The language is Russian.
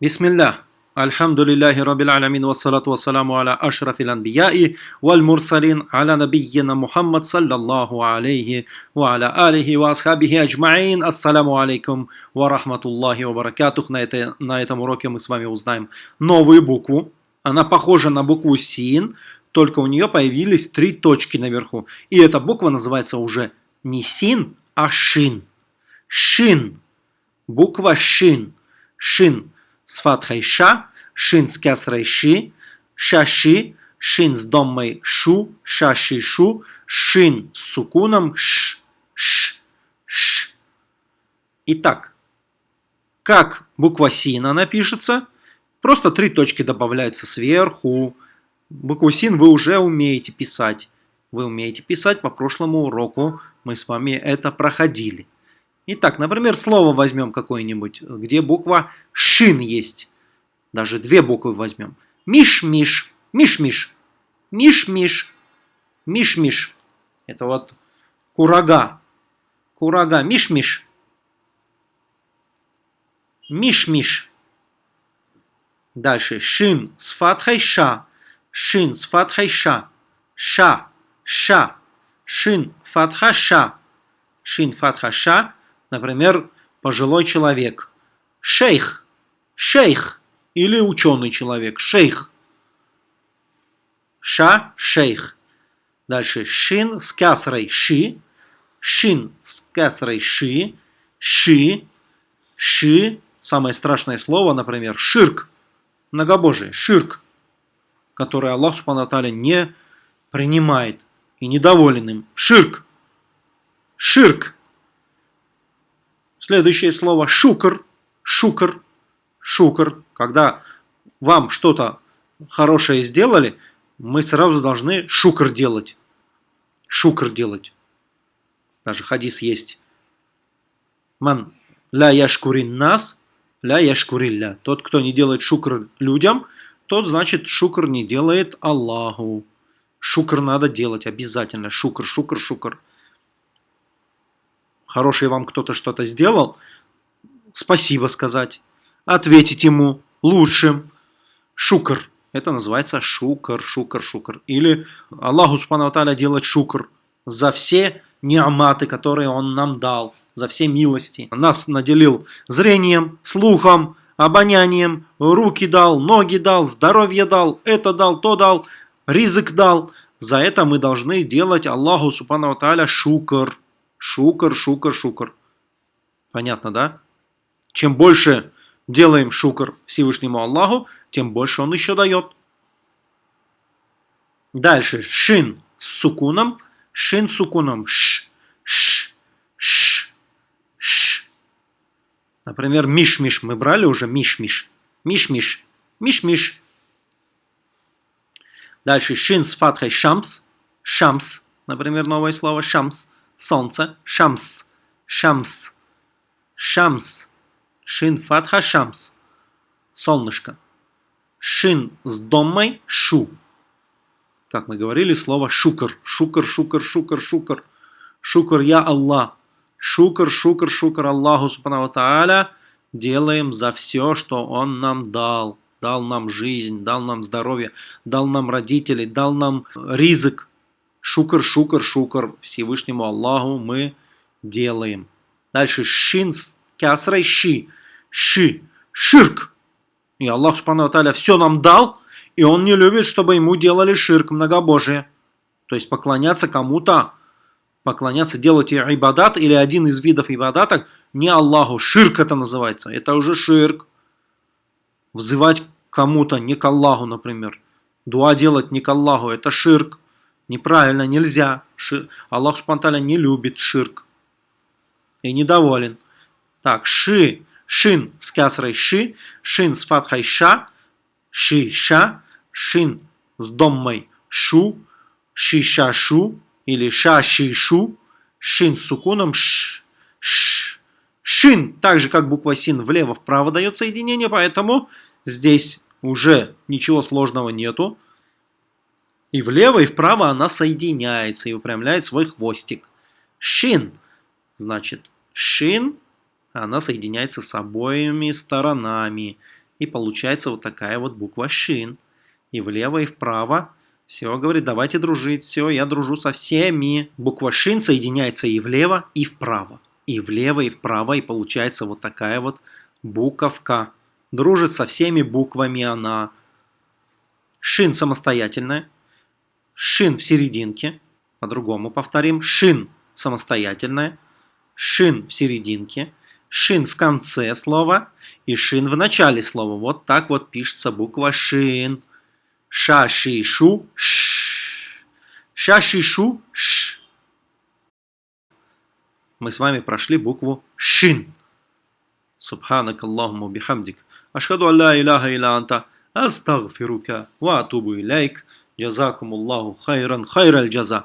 Бисмилля. Альхамдулиллахи Раббил Алямин вассалату вассаламу аля ашрафил анбияи валь мурсалин аля набийина Мухаммад саллаллаху алейхи ва аля алихи ва асхабихи аджмаин. Ассаламу алейкум ва рахматуллахи ва баракатух. На, это, на этом уроке мы с вами узнаем новую букву. Она похожа на букву Син, только у нее появились три точки наверху. И эта буква называется уже не Син, а Шин. Шин. Буква Шин. Шин с фатхой ша, шин с кясрой ши, шаши, шин с доммой шу, шаши шу, шин с сукуном ш, ш, ш. Итак, как буква син она пишется? Просто три точки добавляются сверху. Букву син вы уже умеете писать. Вы умеете писать по прошлому уроку. Мы с вами это проходили. Итак, например, слово возьмем какое-нибудь, где буква шин есть. Даже две буквы возьмем. Миш-миш, миш-миш, миш-миш, миш-миш. Это вот курага, курага, миш-миш, миш-миш. Дальше шин с фатхой ша, шин с фатхой ша, ша, ша, шин фатха ша, шин фатха ша, Например, пожилой человек. Шейх. Шейх. Или ученый человек. Шейх. Ша. Шейх. Дальше. Шин с касрой. Ши. Шин с касрой. Ши. Ши. Ши. Самое страшное слово, например, ширк. Многобожие. Ширк. Которое Аллах Субхану не принимает и недоволен им. Ширк. Ширк. Следующее слово шукр, шукр, шукр. Когда вам что-то хорошее сделали, мы сразу должны шукр делать. Шукр делать. Даже хадис есть. Ман ля яшкурин нас, ля яшкурилля. Тот, кто не делает шукр людям, тот, значит, шукр не делает Аллаху. Шукр надо делать обязательно. Шукр, шукр, шукр хороший вам кто-то что-то сделал, спасибо сказать, ответить ему лучшим. Шукр. Это называется шукр, шукр, шукр. Или Аллаху Субхану делать шукр за все неаматы, которые Он нам дал, за все милости. Нас наделил зрением, слухом, обонянием, руки дал, ноги дал, здоровье дал, это дал, то дал, ризык дал. За это мы должны делать Аллаху Субхану шукр. Шукар, шукар, шукар. Понятно, да? Чем больше делаем шукар Всевышнему Аллаху, тем больше он еще дает. Дальше. Шин с сукуном. Шин с сукуном. Ш, ш, ш, ш. Например, миш-миш. Мы брали уже миш-миш. Миш-миш. Миш-миш. Дальше. Шин с фатхой шамс. Шамс. Например, новое слово шамс солнце, шамс, шамс, шамс, шин фатха шамс, солнышко. Шин с домой шу. Как мы говорили, слово шукр, шукр, шукр, шукр, шукр. Шукр я Аллах. Шукр, шукр, шукр Аллаху Субхану Тааля. Делаем за все, что Он нам дал. Дал нам жизнь, дал нам здоровье, дал нам родителей, дал нам ризык, Шукр, шукр, шукр Всевышнему Аллаху мы делаем. Дальше шин с кясрой ши. Ши. Ширк. И Аллах Субхану Аталя все нам дал, и Он не любит, чтобы ему делали ширк, многобожие. То есть поклоняться кому-то, поклоняться, делать ибадат или один из видов ибадата не Аллаху. Ширк это называется. Это уже ширк. Взывать кому-то, не к Аллаху, например. Дуа делать не к Аллаху, это ширк. Неправильно, нельзя. Шир... Аллах Субтитры не любит ширк. И недоволен. Так, ши, шин с кясрой ши, шин с фатхой ша, ши, ша, шин с доммой шу, ши, ша, шу, или ша, ши, шу, шин с сукуном ш, ш. Шин, так же как буква син влево-вправо дает соединение, поэтому здесь уже ничего сложного нету. И влево, и вправо она соединяется и выпрямляет свой хвостик. Шин. Значит, шин, она соединяется с обоими сторонами. И получается вот такая вот буква шин. И влево, и вправо. Все, говорит, давайте дружить. Все, я дружу со всеми. Буква шин соединяется и влево, и вправо. И влево, и вправо. И получается вот такая вот буковка. Дружит со всеми буквами она. Шин самостоятельная шин в серединке, по-другому повторим, шин самостоятельное, шин в серединке, шин в конце слова и шин в начале слова. Вот так вот пишется буква шин. Ша, ши, шу, ш. Ша, ши, шу, ш. Мы с вами прошли букву шин. Субханак Аллахуму бихамдик. Ашхаду алла иляха илля анта. Астагфирука ва атубу илейк. جزاكم الله خيرا خير الجزاء.